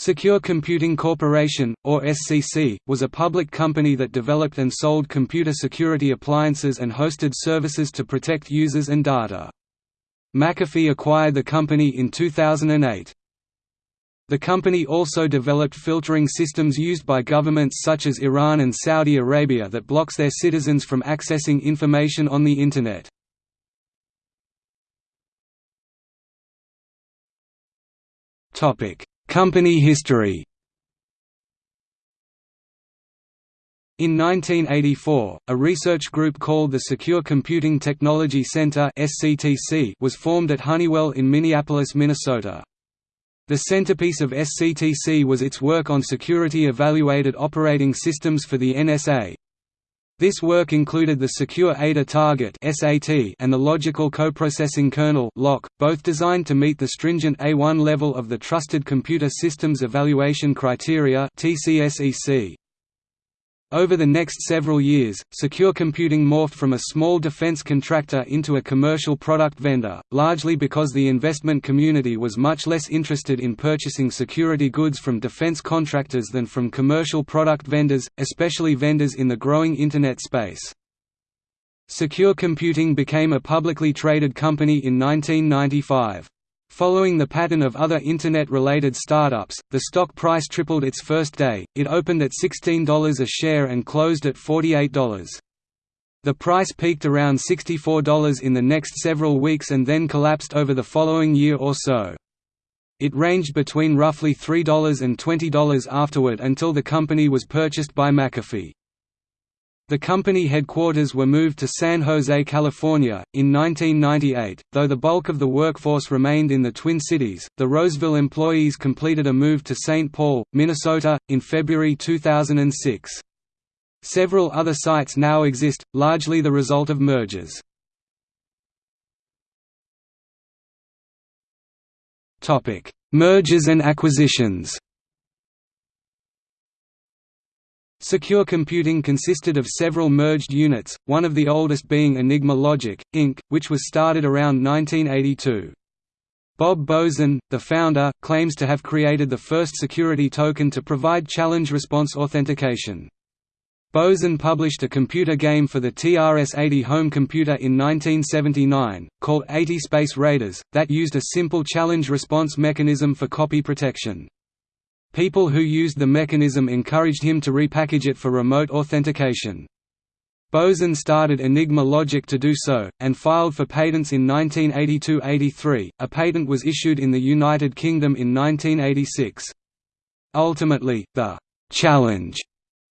Secure Computing Corporation, or SCC, was a public company that developed and sold computer security appliances and hosted services to protect users and data. McAfee acquired the company in 2008. The company also developed filtering systems used by governments such as Iran and Saudi Arabia that blocks their citizens from accessing information on the Internet. Topic Company history In 1984, a research group called the Secure Computing Technology Center was formed at Honeywell in Minneapolis, Minnesota. The centerpiece of SCTC was its work on security-evaluated operating systems for the NSA, this work included the Secure Ada Target and the Logical Coprocessing Kernel both designed to meet the stringent A1 level of the Trusted Computer Systems Evaluation Criteria. Over the next several years, secure computing morphed from a small defense contractor into a commercial product vendor, largely because the investment community was much less interested in purchasing security goods from defense contractors than from commercial product vendors, especially vendors in the growing Internet space. Secure Computing became a publicly traded company in 1995. Following the pattern of other Internet-related startups, the stock price tripled its first day, it opened at $16 a share and closed at $48. The price peaked around $64 in the next several weeks and then collapsed over the following year or so. It ranged between roughly $3 and $20 afterward until the company was purchased by McAfee. The company headquarters were moved to San Jose, California, in 1998. Though the bulk of the workforce remained in the Twin Cities, the Roseville employees completed a move to St. Paul, Minnesota, in February 2006. Several other sites now exist, largely the result of mergers. Mergers and acquisitions Secure computing consisted of several merged units, one of the oldest being Enigma Logic, Inc., which was started around 1982. Bob Boesen, the founder, claims to have created the first security token to provide challenge response authentication. Boesen published a computer game for the TRS-80 home computer in 1979, called 80 Space Raiders, that used a simple challenge response mechanism for copy protection. People who used the mechanism encouraged him to repackage it for remote authentication. Boesen started Enigma Logic to do so, and filed for patents in 1982–83, a patent was issued in the United Kingdom in 1986. Ultimately, the «challenge»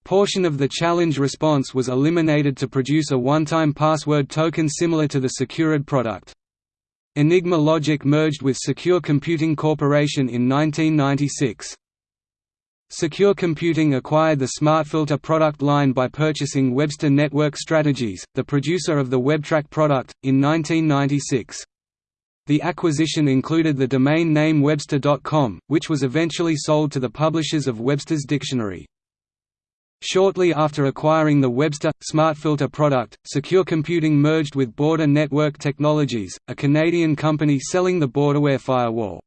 portion of the challenge response was eliminated to produce a one-time password token similar to the SecurID product. Enigma Logic merged with Secure Computing Corporation in 1996. Secure Computing acquired the SmartFilter product line by purchasing Webster Network Strategies, the producer of the WebTrack product, in 1996. The acquisition included the domain name Webster.com, which was eventually sold to the publishers of Webster's Dictionary. Shortly after acquiring the Webster SmartFilter product, Secure Computing merged with Border Network Technologies, a Canadian company selling the Borderware firewall.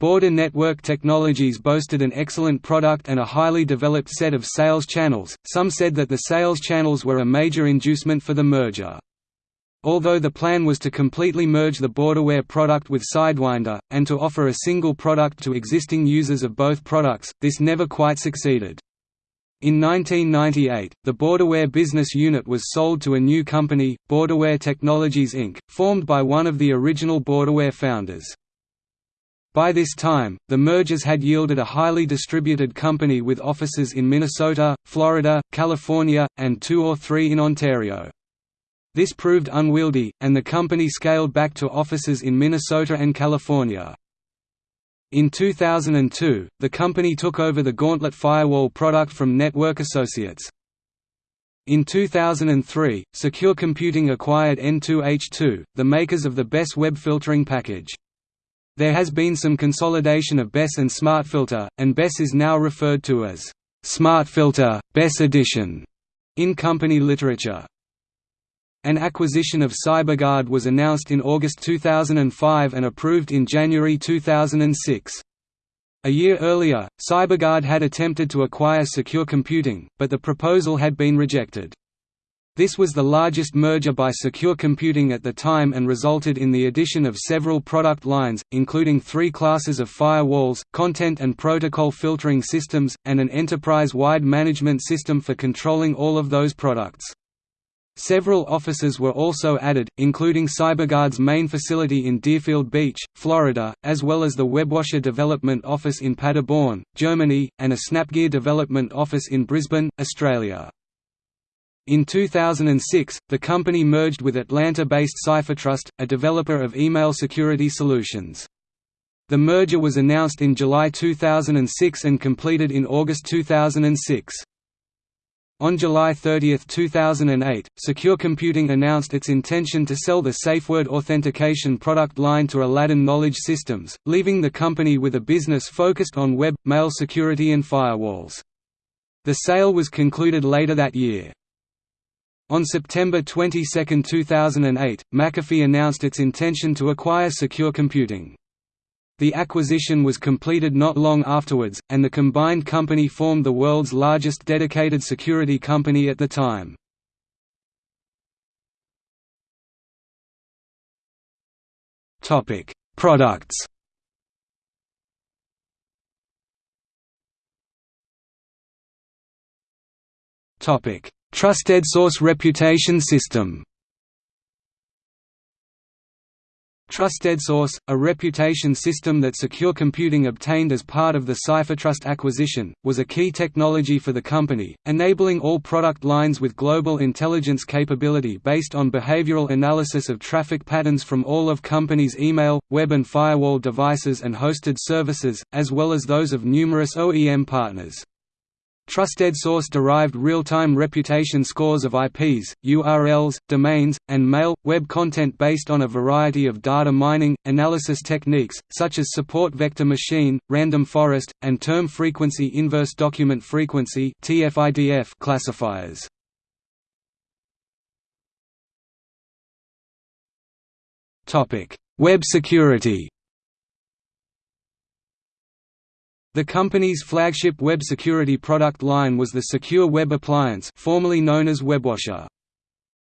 Border Network Technologies boasted an excellent product and a highly developed set of sales channels. Some said that the sales channels were a major inducement for the merger. Although the plan was to completely merge the Borderware product with Sidewinder, and to offer a single product to existing users of both products, this never quite succeeded. In 1998, the Borderware business unit was sold to a new company, Borderware Technologies Inc., formed by one of the original Borderware founders. By this time, the mergers had yielded a highly distributed company with offices in Minnesota, Florida, California, and two or three in Ontario. This proved unwieldy, and the company scaled back to offices in Minnesota and California. In 2002, the company took over the Gauntlet firewall product from Network Associates. In 2003, Secure Computing acquired N2H2, the makers of the Bess web filtering package. There has been some consolidation of Bess and SmartFilter, and Bess is now referred to as SmartFilter, Bess Edition in company literature. An acquisition of CyberGuard was announced in August 2005 and approved in January 2006. A year earlier, CyberGuard had attempted to acquire Secure Computing, but the proposal had been rejected. This was the largest merger by Secure Computing at the time and resulted in the addition of several product lines, including three classes of firewalls, content and protocol filtering systems, and an enterprise-wide management system for controlling all of those products. Several offices were also added, including CyberGuard's main facility in Deerfield Beach, Florida, as well as the WebWasher Development Office in Paderborn, Germany, and a Snapgear Development Office in Brisbane, Australia. In 2006, the company merged with Atlanta-based CipherTrust, a developer of email security solutions. The merger was announced in July 2006 and completed in August 2006. On July 30, 2008, Secure Computing announced its intention to sell the SafeWord authentication product line to Aladdin Knowledge Systems, leaving the company with a business focused on web, mail security and firewalls. The sale was concluded later that year. On September 22, 2008, McAfee announced its intention to acquire Secure Computing. The acquisition was completed not long afterwards, and the combined company formed the world's largest dedicated security company at the time. Products Trusted Source Reputation System TrustedSource, a reputation system that Secure Computing obtained as part of the CipherTrust acquisition, was a key technology for the company, enabling all product lines with global intelligence capability based on behavioral analysis of traffic patterns from all of company's email, web and firewall devices and hosted services, as well as those of numerous OEM partners. TrustedSource derived real-time reputation scores of IPs, URLs, domains, and mail, web content based on a variety of data mining, analysis techniques, such as support vector machine, random forest, and term frequency inverse document frequency classifiers. Web security The company's flagship web security product line was the Secure Web Appliance formerly known as WebWasher.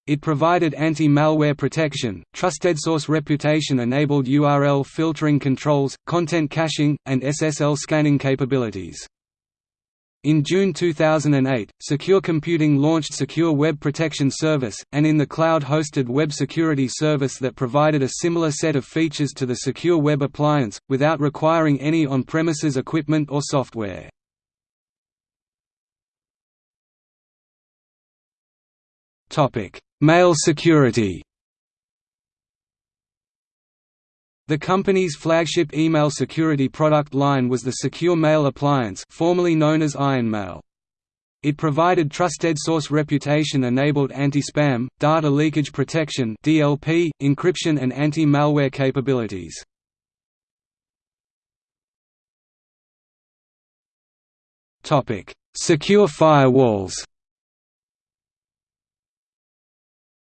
It provided anti-malware protection, trusted source reputation-enabled URL filtering controls, content caching, and SSL scanning capabilities. In June 2008, Secure Computing launched Secure Web Protection Service, an in the cloud-hosted web security service that provided a similar set of features to the Secure Web Appliance, without requiring any on-premises equipment or software. Mail security The company's flagship email security product line was the Secure Mail Appliance formerly known as IronMail. It provided trusted source reputation-enabled anti-spam, data leakage protection (DLP), encryption and anti-malware capabilities. Secure firewalls.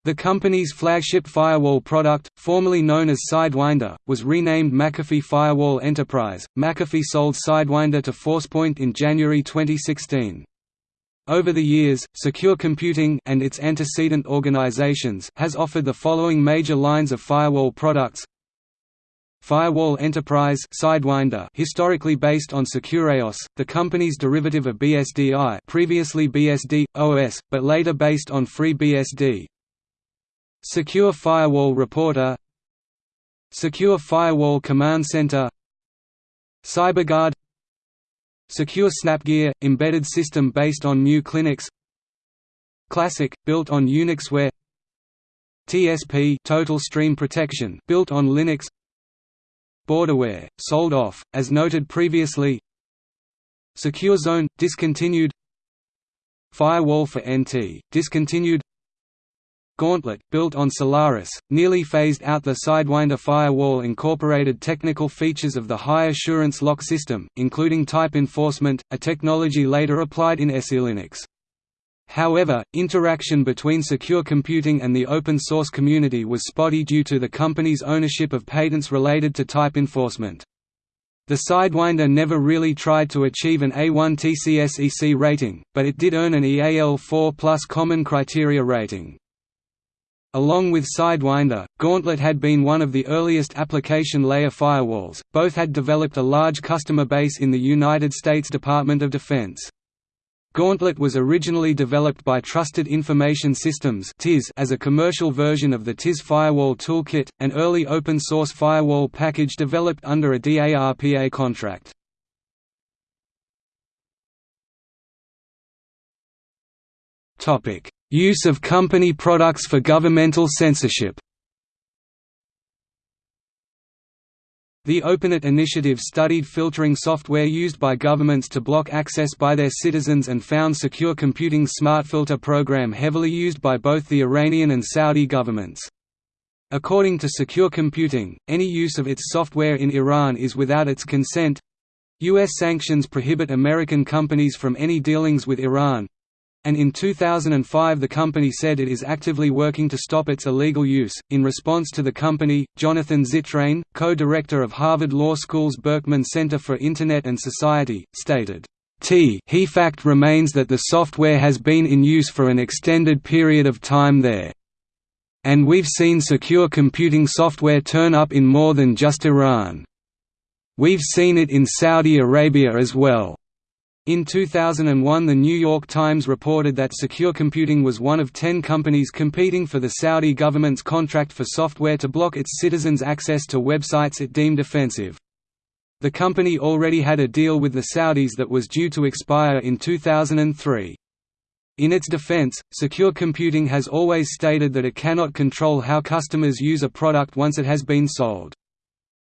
The company's flagship firewall product, formerly known as Sidewinder, was renamed McAfee Firewall Enterprise. McAfee sold Sidewinder to Forcepoint in January 2016. Over the years, Secure Computing and its antecedent organizations has offered the following major lines of firewall products. Firewall Enterprise Sidewinder historically based on SecureOS, the company's derivative of BSDI previously BSD, OS, but later based on FreeBSD, Secure Firewall Reporter. Secure Firewall Command Center. CyberGuard. Secure Snapgear – embedded system based on new Linux. Classic – built on Unixware TSP Total Stream Protection built on Linux. Borderware – sold off, as noted previously. Secure Zone – discontinued. Firewall for NT – discontinued Gauntlet, built on Solaris, nearly phased out the Sidewinder firewall incorporated technical features of the high assurance lock system, including type enforcement, a technology later applied in SELinux. However, interaction between secure computing and the open source community was spotty due to the company's ownership of patents related to type enforcement. The Sidewinder never really tried to achieve an A1 TCS-EC rating, but it did earn an EAL4 Plus Common Criteria rating. Along with Sidewinder, Gauntlet had been one of the earliest application layer firewalls. Both had developed a large customer base in the United States Department of Defense. Gauntlet was originally developed by Trusted Information Systems as a commercial version of the TIS Firewall Toolkit, an early open-source firewall package developed under a DARPA contract. Use of company products for governmental censorship The OpenNet initiative studied filtering software used by governments to block access by their citizens and found Secure Computing's SmartFilter program heavily used by both the Iranian and Saudi governments. According to Secure Computing, any use of its software in Iran is without its consent. U.S. sanctions prohibit American companies from any dealings with Iran, and in 2005 the company said it is actively working to stop its illegal use. In response to the company, Jonathan Zittrain, co-director of Harvard Law School's Berkman Center for Internet and Society, stated, T he fact remains that the software has been in use for an extended period of time there. And we've seen secure computing software turn up in more than just Iran. We've seen it in Saudi Arabia as well. In 2001 The New York Times reported that Secure Computing was one of ten companies competing for the Saudi government's contract for software to block its citizens' access to websites it deemed offensive. The company already had a deal with the Saudis that was due to expire in 2003. In its defense, Secure Computing has always stated that it cannot control how customers use a product once it has been sold.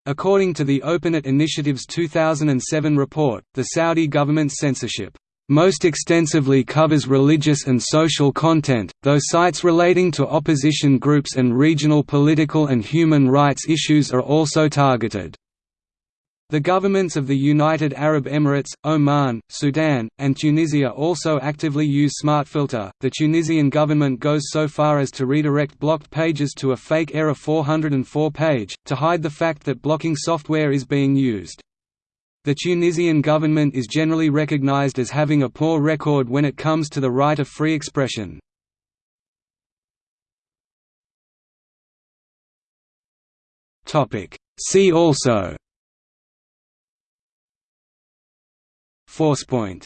According to the OpenNet Initiative's 2007 report, the Saudi government's censorship most extensively covers religious and social content, though sites relating to opposition groups and regional political and human rights issues are also targeted. The governments of the United Arab Emirates, Oman, Sudan, and Tunisia also actively use SmartFilter. The Tunisian government goes so far as to redirect blocked pages to a fake error 404 page, to hide the fact that blocking software is being used. The Tunisian government is generally recognized as having a poor record when it comes to the right of free expression. See also Forcepoint